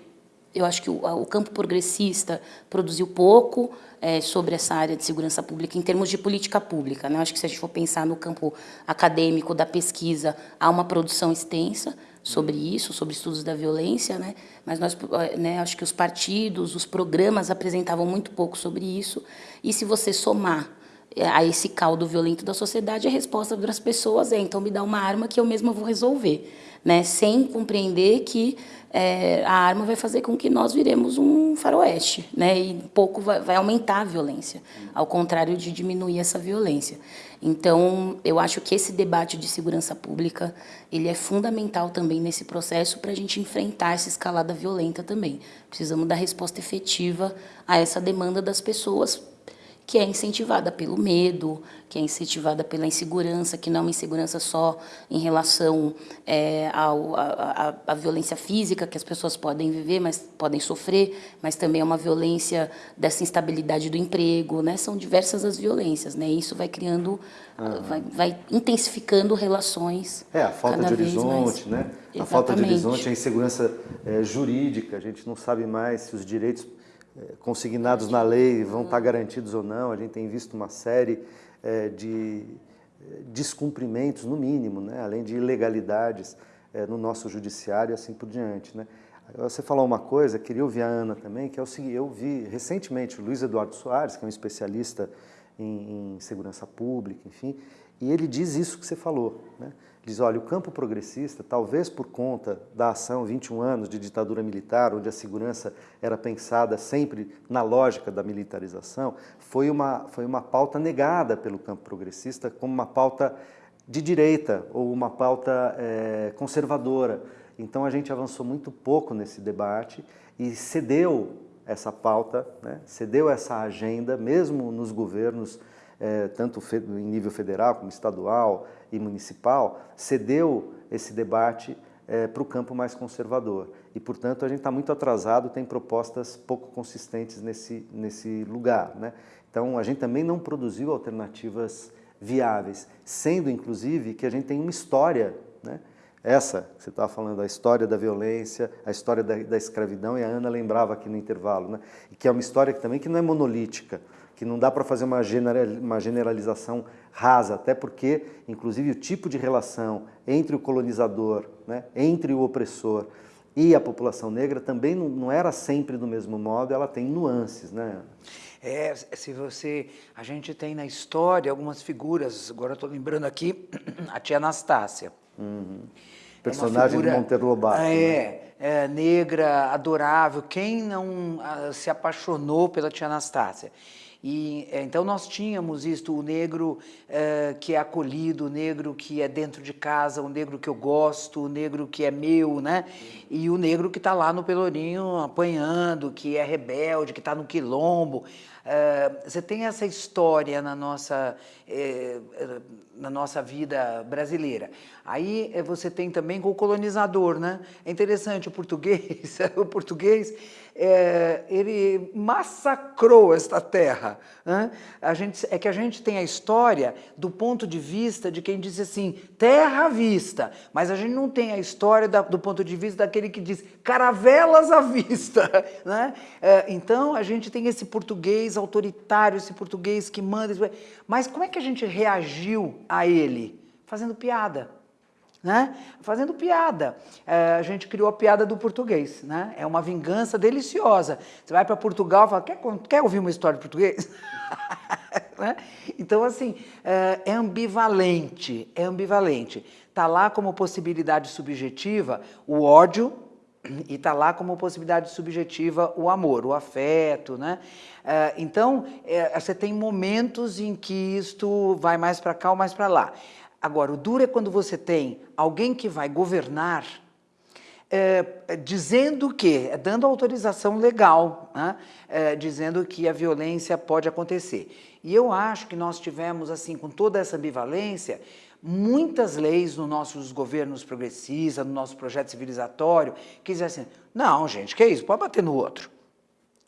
eu acho que o, o campo progressista produziu pouco, é, sobre essa área de segurança pública em termos de política pública. Né? Acho que se a gente for pensar no campo acadêmico da pesquisa, há uma produção extensa, sobre isso, sobre estudos da violência, né? mas nós, né, acho que os partidos, os programas apresentavam muito pouco sobre isso, e se você somar a esse caldo violento da sociedade, a resposta das pessoas é, então me dá uma arma que eu mesma vou resolver, né? sem compreender que é, a arma vai fazer com que nós viremos um faroeste, né? e pouco vai, vai aumentar a violência, ao contrário de diminuir essa violência. Então, eu acho que esse debate de segurança pública, ele é fundamental também nesse processo para a gente enfrentar essa escalada violenta também. Precisamos dar resposta efetiva a essa demanda das pessoas que é incentivada pelo medo, que é incentivada pela insegurança, que não é uma insegurança só em relação é, ao, a, a, a, violência física que as pessoas podem viver, mas podem sofrer, mas também é uma violência dessa instabilidade do emprego, né? São diversas as violências, né? Isso vai criando, uhum. vai, vai, intensifificando relações. É, a falta de horizonte, né? A falta de horizonte, a insegurança é, jurídica, a gente não sabe mais se os direitos consignados na lei vão estar garantidos ou não. A gente tem visto uma série é, de é, descumprimentos, no mínimo, né? além de ilegalidades no nosso judiciário e assim por diante. Né? Você falou uma coisa, queria ouvir a Ana também, que é o seguinte, eu vi recentemente o Luiz Eduardo Soares, que é um especialista em, em segurança pública, enfim, e ele diz isso que você falou, né? Diz, olha, o campo progressista, talvez por conta da ação 21 anos de ditadura militar, onde a segurança era pensada sempre na lógica da militarização, foi uma, foi uma pauta negada pelo campo progressista como uma pauta de direita ou uma pauta é, conservadora. Então a gente avançou muito pouco nesse debate e cedeu essa pauta, né, cedeu essa agenda, mesmo nos governos é, tanto em nível federal como estadual e municipal, cedeu esse debate é, para o campo mais conservador. E, portanto, a gente está muito atrasado, tem propostas pouco consistentes nesse, nesse lugar. Né? Então, a gente também não produziu alternativas viáveis, sendo, inclusive, que a gente tem uma história, né? essa, você estava falando, a história da violência, a história da, da, escravidão, e a Ana lembrava aqui no intervalo, né? que é uma história que também que não é monolítica, que não dá para fazer uma generalização rasa, até porque, inclusive, o tipo de relação entre o colonizador, né, entre o opressor e a população negra também não, era sempre do mesmo modo, ela tem nuances, né? É, se você, a gente tem na história algumas figuras, agora estou lembrando aqui, a tia Anastácia. Uhum. Personagem é figura, de Monteiro Lobato. É, né? é, negra, adorável, quem não a, se apaixonou pela tia Anastácia? E, é, então nós tínhamos isto, o negro é, que é acolhido, o negro que é dentro de casa, o negro que eu gosto, o negro que é meu, né? E o negro que está lá no Pelourinho apanhando, que é rebelde, que está no quilombo. É, você tem essa história na nossa, é, na nossa vida brasileira. Aí você tem também com o colonizador, né? É interessante, o português, o português é, ele massacrou esta terra. Né? A gente, é que a gente tem a história do ponto de vista de quem diz assim, terra à vista, mas a gente não tem a história da, do ponto de vista daquele que diz caravelas à vista. Né? É, então a gente tem esse português autoritário, esse português que manda, mas como é que a gente reagiu a ele? Fazendo piada né? fazendo piada. É, a gente criou a piada do português, né? é uma vingança deliciosa. Você vai para Portugal e fala, quer, quer ouvir uma história de português? né? Então, assim, é, é ambivalente, é ambivalente. Está lá como possibilidade subjetiva o ódio, e está lá como possibilidade subjetiva o amor, o afeto, né? É, então, é, você tem momentos em que isto vai mais para cá ou mais para lá. Agora, o duro é quando você tem alguém que vai governar é, dizendo que, dando autorização legal, né, é, dizendo que a violência pode acontecer. E eu acho que nós tivemos, assim, com toda essa ambivalência, muitas leis nos nossos governos progressistas, no nosso projeto civilizatório, que diziam assim, não, gente, que isso, pode bater no outro.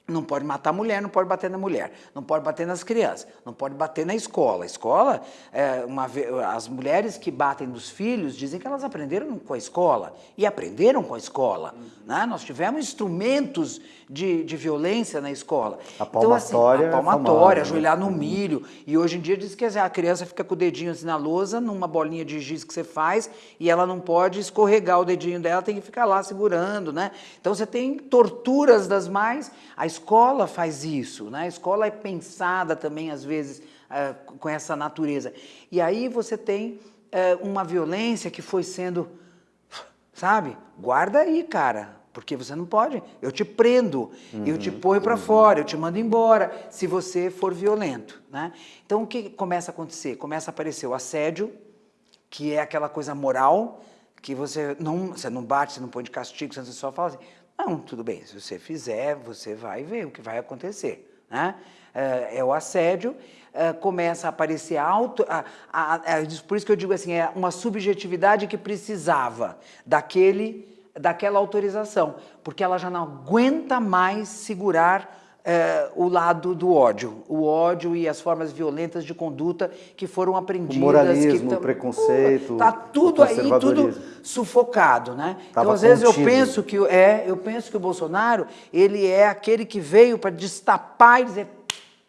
Não pode matar a mulher, não pode bater na mulher, não pode bater nas crianças, não pode bater na escola. A escola, é, uma, as mulheres que batem nos filhos dizem que elas aprenderam com a escola, e aprenderam com a escola. Uhum. Né? Nós tivemos instrumentos de, de violência na escola. A palmatória. Então, assim, a palmatória, é ajoelhar no milho. E hoje em dia diz que a criança fica com o dedinho assim na lousa, numa bolinha de giz que você faz, e ela não pode escorregar o dedinho dela, tem que ficar lá segurando. Né? Então você tem torturas das mais. A escola faz isso, né? a escola é pensada também, às vezes, uh, com essa natureza. E aí você tem uh, uma violência que foi sendo, sabe? Guarda aí, cara, porque você não pode. Eu te prendo, uhum, eu te uhum, ponho para uhum. fora, eu te mando embora, se você for violento. Né? Então, o que começa a acontecer? Começa a aparecer o assédio, que é aquela coisa moral, que você não, você não bate, você não põe de castigo, você só fala assim, não, tudo bem, se você fizer, você vai ver o que vai acontecer. Né? É, é o assédio, é, começa a aparecer alto, a, a, a, por isso que eu digo assim, é uma subjetividade que precisava daquele, daquela autorização, porque ela já não aguenta mais segurar é, o lado do ódio, o ódio e as formas violentas de conduta que foram aprendidas. O moralismo, que o preconceito, Está tudo aí, tudo sufocado, né? Tava então, às vezes, contido. eu penso, que, é, eu penso que o Bolsonaro, ele é aquele que veio para destapar e dizer,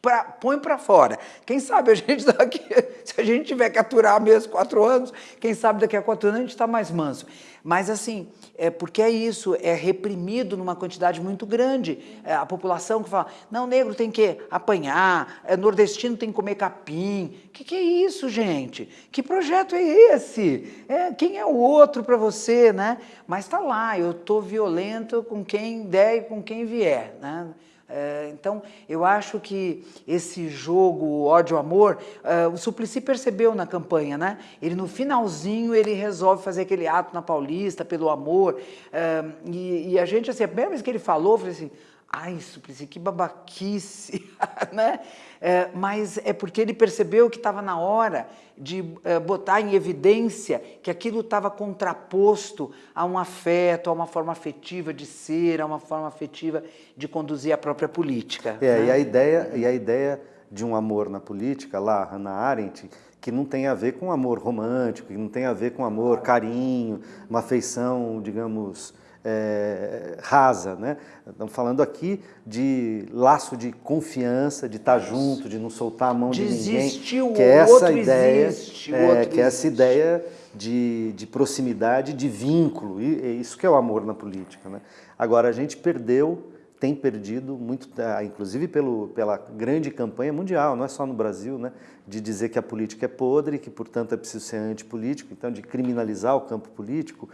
pra, põe para fora. Quem sabe a gente daqui, se a gente tiver que aturar mesmo quatro anos, quem sabe daqui a quatro anos a gente está mais manso. Mas assim, é porque é isso, é reprimido numa quantidade muito grande. É a população que fala, não, negro tem que apanhar, é, nordestino tem que comer capim. O que, que, é isso, gente? Que projeto é esse? É, quem é o outro para você, né? Mas está lá, eu estou violento com quem der e com quem vier, né? É, então, eu acho que esse jogo ódio-amor, é, o Suplicy percebeu na campanha, né? Ele, no finalzinho, ele resolve fazer aquele ato na Paulista, pelo amor, é, e, e, a gente, assim, a primeira vez que ele falou, eu falei assim, ai, Suplicy, que babaquice, né? É, mas é porque ele percebeu que estava na hora de é, botar em evidência que aquilo estava contraposto a um afeto, a uma forma afetiva de ser, a uma forma afetiva de conduzir a própria política. É, né? e, a ideia, e a ideia de um amor na política, lá, Hannah Arendt, que não tem a ver com amor romântico, que não tem a ver com amor, carinho, uma afeição, digamos, é, rasa. Né? Estamos falando aqui de laço de confiança, de estar junto, de não soltar a mão de, de ninguém. Que é essa outro ideia, existe, é, que é essa ideia de, de proximidade, de vínculo. E é isso que é o amor na política. Né? Agora, a gente perdeu tem perdido muito, ah, inclusive pelo, pela grande campanha mundial, não é só no Brasil, né, de dizer que a política é podre, que portanto é preciso ser antipolítico, então de criminalizar o campo político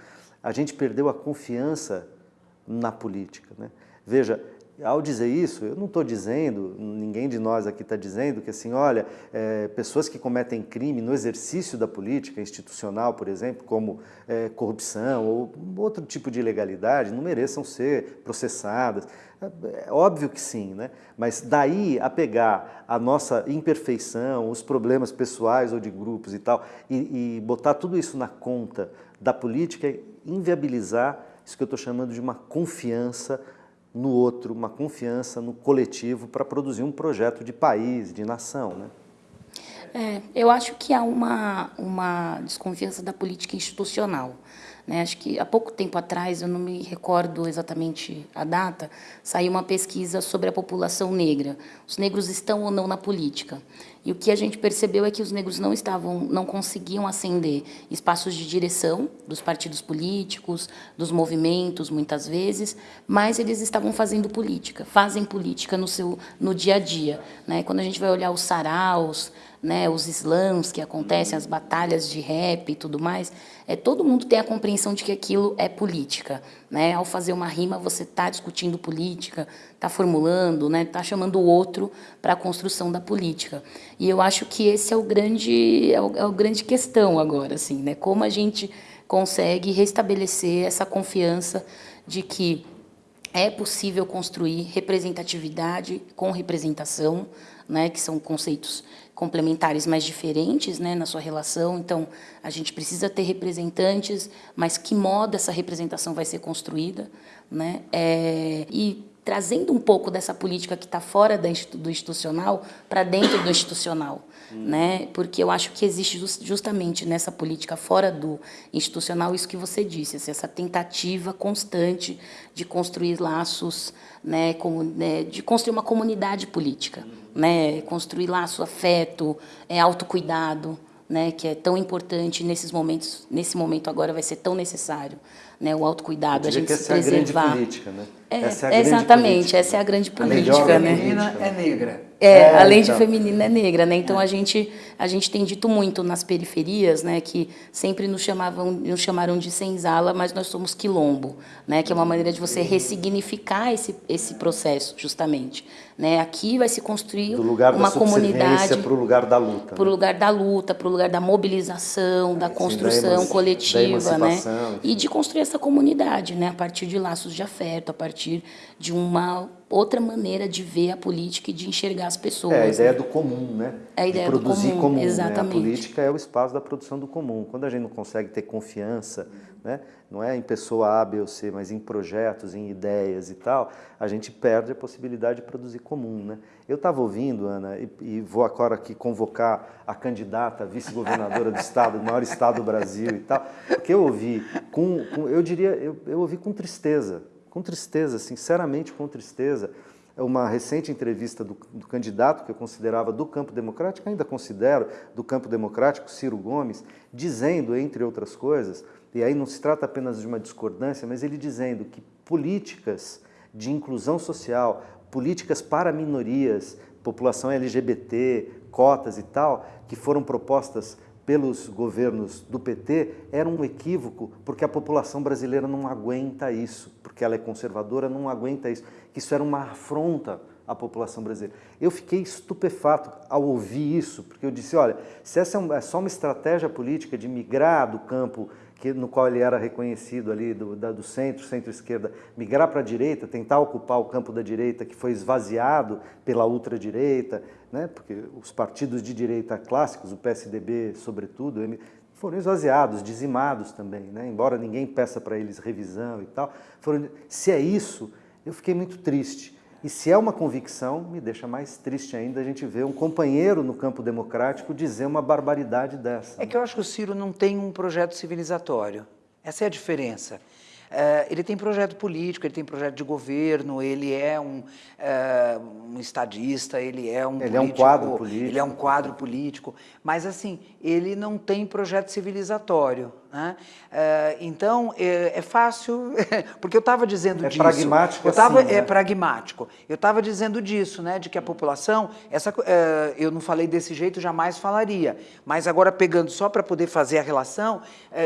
a gente perdeu a confiança na política. Né? Veja, ao dizer isso, eu não estou dizendo, ninguém de nós aqui está dizendo que assim, olha, é, pessoas que cometem crime no exercício da política institucional, por exemplo, como é, corrupção ou outro tipo de ilegalidade, não mereçam ser processadas. É, óbvio que sim, né? mas daí a pegar a nossa imperfeição, os problemas pessoais ou de grupos e tal, e, e botar tudo isso na conta da política inviabilizar isso que eu estou chamando de uma confiança no outro, uma confiança no coletivo para produzir um projeto de país, de nação. Né? É, eu acho que há uma, uma desconfiança da política institucional. Né? Acho que há pouco tempo atrás, eu não me recordo exatamente a data, saiu uma pesquisa sobre a população negra. Os negros estão ou não na política? E o que a gente percebeu é que os negros não estavam, não conseguiam ascender espaços de direção dos partidos políticos, dos movimentos, muitas vezes, mas eles estavam fazendo política, fazem política no seu no dia a dia, né? Quando a gente vai olhar os saraus, né, os slams que acontecem, as batalhas de rap e tudo mais, é, todo mundo tem a compreensão de que aquilo é política. Né? Ao fazer uma rima, você está discutindo política, está formulando, está né, tá chamando o outro para a construção da política. E eu acho que esse é o grande, é o, é o grande questão agora, assim, né? como a gente consegue restabelecer essa confiança de que é possível construir representatividade com representação, né, que são conceitos complementares, mas diferentes né, na sua relação. Então, a gente precisa ter representantes, mas que modo essa representação vai ser construída? Né? É, e trazendo um pouco dessa política que está fora do institucional para dentro do institucional. Hum. Né? Porque eu acho que existe justamente nessa política fora do institucional isso que você disse, assim, essa tentativa constante de construir laços, né, como, né, de construir uma comunidade política, né, construir laço afeto, é, autocuidado, né, que é tão importante nesses momentos, nesse momento agora vai ser tão necessário né, o autocuidado, a gente que essa se preservar. É a grande política, né? É, essa é a exatamente, política. essa é a grande política. A né? feminina é negra. É, é além então. de feminina é negra, né? Então é. a gente a gente tem dito muito nas periferias, né, que sempre nos chamavam nos chamaram de senzala, mas nós somos quilombo, né, que é uma maneira de você ressignificar esse esse processo, justamente, né? Aqui vai se construir Do lugar uma da comunidade para o lugar da luta, para o né? lugar da luta, para o lugar da mobilização, da construção Sim, da coletiva, né? E de construir essa comunidade, né, a partir de laços de afeto, a partir de uma outra maneira de ver a política e de enxergar as pessoas. É a ideia né? do comum, né? É a ideia de produzir do comum, comum. exatamente. Né? A política é o espaço da produção do comum. Quando a gente não consegue ter confiança, né? não é em pessoa A, B ou C, mas em projetos, em ideias e tal, a gente perde a possibilidade de produzir comum. Né? Eu estava ouvindo, Ana, e, e, vou agora aqui convocar a candidata vice-governadora do estado, do maior estado do Brasil e tal, porque eu ouvi com, com eu diria, eu, eu ouvi com tristeza, com tristeza, sinceramente com tristeza, uma recente entrevista do, do, candidato que eu considerava do campo democrático, ainda considero do campo democrático, Ciro Gomes, dizendo, entre outras coisas, e aí não se trata apenas de uma discordância, mas ele dizendo que políticas de inclusão social, políticas para minorias, população LGBT, cotas e tal, que foram propostas pelos governos do PT era um equívoco, porque a população brasileira não aguenta isso, porque ela é conservadora, não aguenta isso, que isso era uma afronta à população brasileira. Eu fiquei estupefato ao ouvir isso, porque eu disse, olha, se essa é, é só uma estratégia política de migrar do campo que, no qual ele era reconhecido ali do, da, do centro, centro-esquerda, migrar para a direita, tentar ocupar o campo da direita que foi esvaziado pela ultradireita, né, porque os partidos de direita clássicos, o PSDB sobretudo, foram esvaziados, dizimados também, né, embora ninguém peça para eles revisão e tal. Foram, se é isso, eu fiquei muito triste. E se é uma convicção, me deixa mais triste ainda a gente ver um companheiro no campo democrático dizer uma barbaridade dessa. É que eu acho que o Ciro não tem um projeto civilizatório. Essa é a diferença. Uh, ele tem projeto político, ele tem projeto de governo, ele é um, uh, um estadista, ele é um Ele político, é um quadro político. Ele é um quadro político, mas assim, ele não tem projeto civilizatório. Né? Uh, então, é, é, fácil, porque eu estava dizendo é disso. Pragmático eu tava, assim, né? É pragmático. Eu estava dizendo disso, né, de que a população, essa, uh, eu não falei desse jeito, jamais falaria, mas agora pegando só para poder fazer a relação,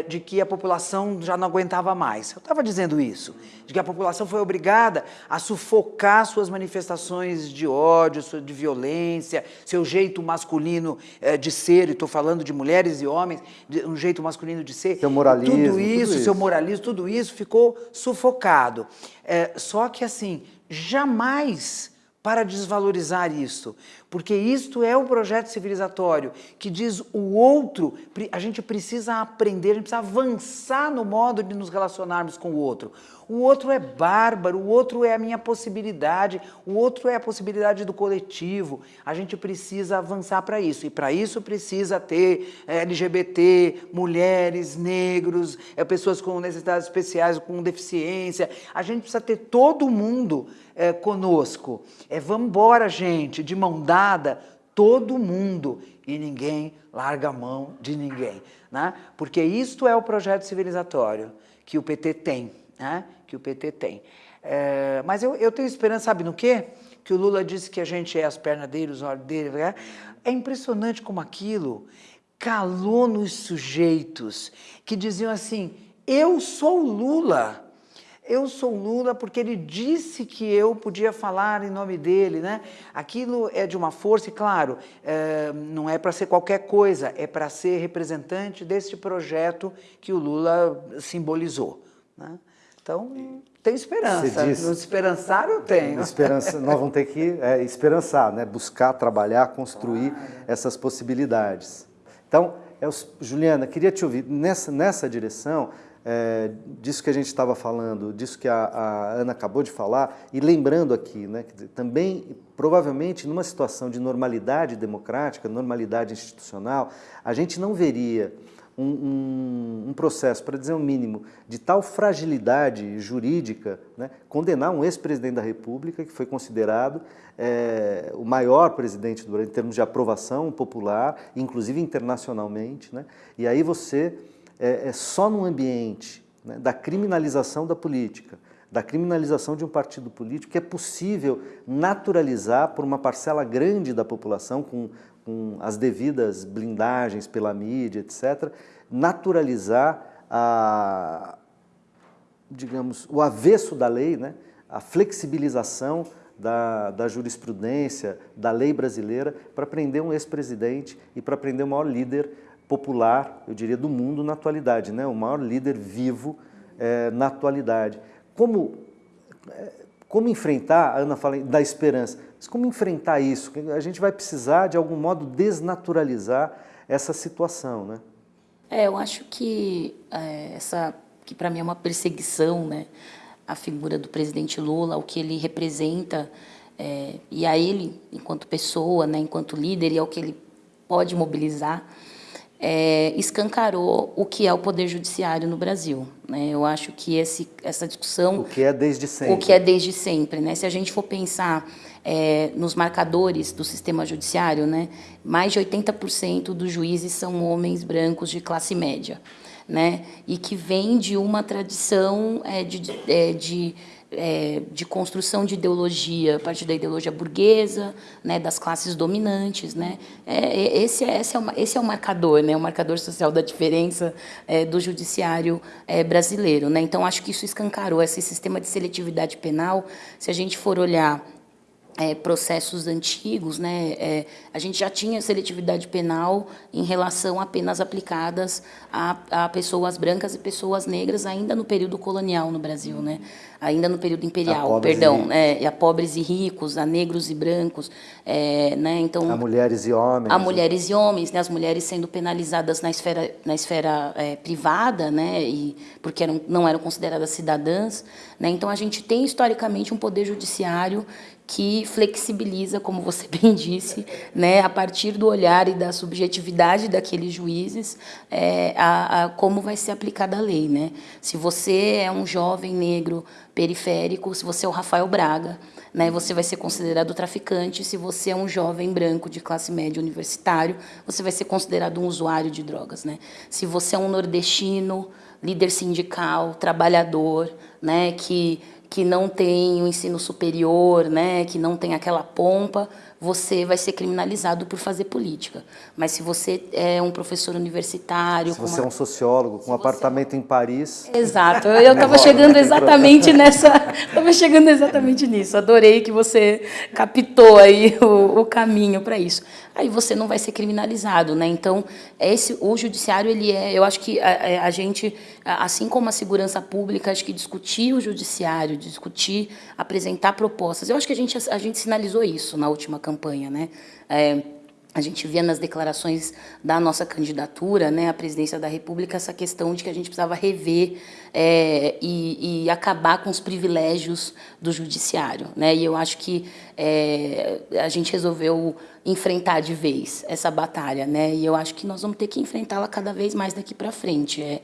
de que a população já não aguentava mais. Eu estava dizendo isso, de que a população foi obrigada a sufocar suas manifestações de ódio, de violência, seu jeito masculino de ser, e estou falando de mulheres e homens, de, um jeito masculino de ser, seu moralismo, tudo isso, tudo isso, seu moralismo, tudo isso ficou sufocado. É, só que assim, jamais para desvalorizar isso, porque isto é o projeto civilizatório que diz o outro, a gente precisa aprender, a gente precisa avançar no modo de nos relacionarmos com o outro. O outro é bárbaro, o outro é a minha possibilidade, o outro é a possibilidade do coletivo. A gente precisa avançar para isso, e para isso precisa ter é, LGBT, mulheres, negros, é, pessoas com necessidades especiais, com deficiência. A gente precisa ter todo mundo é, conosco. É, vamos embora, gente, de mão dada, todo mundo, e ninguém larga a mão de ninguém. Né? Porque isto é o projeto civilizatório que o PT tem, né? Que o PT tem. É, mas eu, eu tenho esperança, sabe no quê? Que o Lula disse que a gente é as pernas dele, os olhos dele. Né? É impressionante como aquilo calou nos sujeitos que diziam assim, eu sou Lula, eu sou Lula porque ele disse que eu podia falar em nome dele, né? Aquilo é de uma força, e claro, é, não é para ser qualquer coisa, é para ser representante deste projeto que o Lula simbolizou. Né? Então, tem esperança. Diz, esperançar eu tenho. Esperança, nós vamos ter que é, esperançar, né? buscar, trabalhar, construir claro. essas possibilidades. Então, é Juliana, queria te ouvir nessa, nessa direção, é, disso que a gente estava falando, disso que a, a, Ana acabou de falar, e lembrando aqui, né, dizer, também, provavelmente, numa situação de normalidade democrática, normalidade institucional, a gente não veria um, um, um processo, para dizer o um mínimo, de tal fragilidade jurídica, né, condenar um ex-presidente da República, que foi considerado é, o maior presidente em termos de aprovação popular, inclusive internacionalmente, né, e aí você, é, é só num ambiente né, da criminalização da política, da criminalização de um partido político, que é possível naturalizar por uma parcela grande da população, com com as devidas blindagens pela mídia, etc., naturalizar a, digamos, o avesso da lei, né? a flexibilização da, da jurisprudência, da lei brasileira, para prender um ex-presidente e para prender o maior líder popular, eu diria, do mundo na atualidade, né? o maior líder vivo é, na atualidade. Como, é, como enfrentar, a Ana fala da esperança, mas como enfrentar isso? A gente vai precisar, de algum modo, desnaturalizar essa situação, né? É, eu acho que é, essa, que para mim é uma perseguição, né? A figura do presidente Lula, o que ele representa, é, e a ele, enquanto pessoa, né, enquanto líder, e ao que ele pode mobilizar, é, escancarou o que é o poder judiciário no Brasil. Né? Eu acho que esse, essa discussão... O que é desde sempre. O que é desde sempre. Né? Se a gente for pensar é, nos marcadores do sistema judiciário, né, mais de 80% dos juízes são homens brancos de classe média, né, e que vem de uma tradição é, de, de, é, de é, construção de ideologia, a partir da ideologia burguesa, né, das classes dominantes. Né? É, é esse, é, esse, é o, esse é o marcador, né, o marcador social da diferença é, do judiciário é, brasileiro. Né? Então, acho que isso escancarou esse sistema de seletividade penal. Se a gente for olhar é, processos antigos, né, é, a gente já tinha seletividade penal em relação a penas aplicadas a, a, pessoas brancas e pessoas negras ainda no período colonial no Brasil, né, ainda no período imperial, perdão, é, e a pobres e ricos, a negros e brancos, é, né, então a mulheres e homens, a mulheres e homens, né, as mulheres sendo penalizadas na esfera na esfera é, privada, né, e porque eram, não eram consideradas cidadãs, né, então a gente tem historicamente um poder judiciário que flexibiliza, como você bem disse, né, a partir do olhar e da subjetividade daqueles juízes, é, a, a, como vai ser aplicada a lei. Né? Se você é um jovem negro periférico, se você é o Rafael Braga, né, você vai ser considerado traficante. Se você é um jovem branco de classe média universitário, você vai ser considerado um usuário de drogas. Né? Se você é um nordestino, líder sindical, trabalhador, né, que que não tem o ensino superior, né, que não tem aquela pompa, você vai ser criminalizado por fazer política. Mas se você é um professor universitário... Se você uma... é um sociólogo com um apartamento é... em Paris... Exato, eu estava chegando exatamente nessa... Estava chegando exatamente nisso. Adorei que você captou aí o, o caminho para isso. Aí você não vai ser criminalizado, né? Então, esse, o judiciário, ele é... Eu acho que a, a gente, assim como a segurança pública, acho que discutir o judiciário, discutir, apresentar propostas... Eu acho que a gente, a gente sinalizou isso na última campanha né? É, a gente via nas declarações da nossa candidatura né, à presidência da República essa questão de que a gente precisava rever é, e, e, acabar com os privilégios do judiciário. Né? E eu acho que é, a gente resolveu enfrentar de vez essa batalha. Né? E eu acho que nós vamos ter que enfrentá-la cada vez mais daqui para frente. É,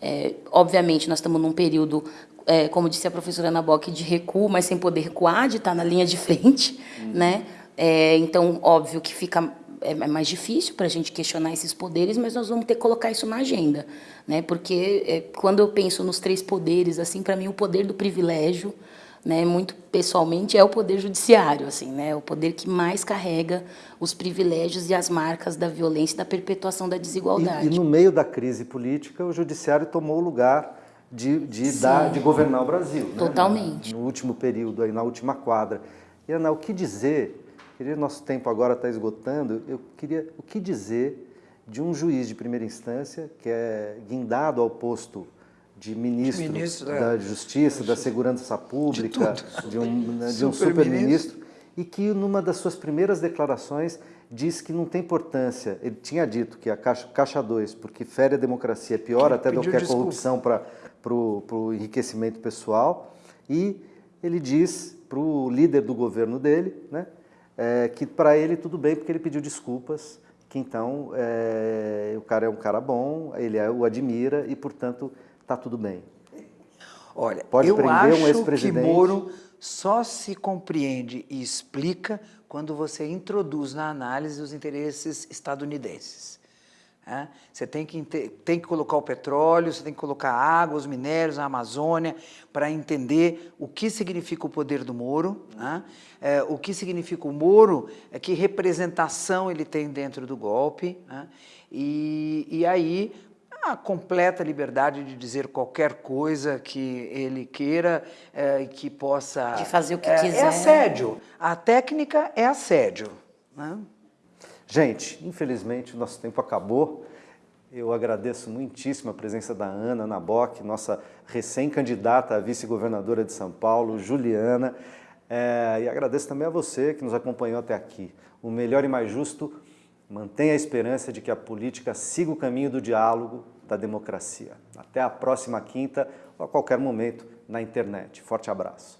é, obviamente, nós estamos num período é, como disse a professora Ana Bock, de recuo, mas sem poder recuar, de estar na linha de frente, uhum. né? É, então, óbvio que fica é, é mais difícil para a gente questionar esses poderes, mas nós vamos ter que colocar isso na agenda, né? Porque é, quando eu penso nos três poderes, assim, para mim o poder do privilégio, né, muito pessoalmente, é o poder judiciário, assim, né? O poder que mais carrega os privilégios e as marcas da violência e da perpetuação da desigualdade. E, e no meio da crise política, o judiciário tomou o lugar de, de, dar, de governar o Brasil. Né? Totalmente. No, no último período, aí, na última quadra. E, Ana, o que dizer Queria, nosso tempo agora está esgotando, eu queria o que dizer de um juiz de primeira instância que é guindado ao posto de ministros Ministro, é. da Justiça, da Segurança Pública, tudo. de, um, né, de um Super-ministro. e que numa das suas primeiras declarações disse que não tem importância. Ele tinha dito que a Caixa, caixa 2, porque fere a democracia, é pior Ele até do que a corrupção para o enriquecimento pessoal, e ele diz para o líder do governo dele né, é, que para ele tudo bem, porque ele pediu desculpas, que então é, o cara é um cara bom, ele é- o admira e, portanto, está tudo bem. Olha, Pode eu prender um acho que. Moro só se compreende e explica quando você introduz na análise os interesses estadunidenses. né? Você tem que, tem que colocar o petróleo, você tem que colocar a água, os minérios, a Amazônia, para entender o que significa o poder do Moro, né? É, o que significa o Moro, é que representação ele tem dentro do golpe, né? e, e aí a completa liberdade de dizer qualquer coisa que ele queira eh, e que possa... De fazer o que é, quiser. É assédio. A técnica é assédio. Né? Gente, infelizmente o nosso tempo acabou. Eu agradeço muitíssimo a presença da Ana Naboc, nossa recém-candidata a vice-governadora de São Paulo, Juliana. É, e agradeço também a você que nos acompanhou até aqui. O melhor e mais justo mantenha a esperança de que a política siga o caminho do diálogo, da democracia. Até a próxima quinta ou a qualquer momento na internet. Forte abraço.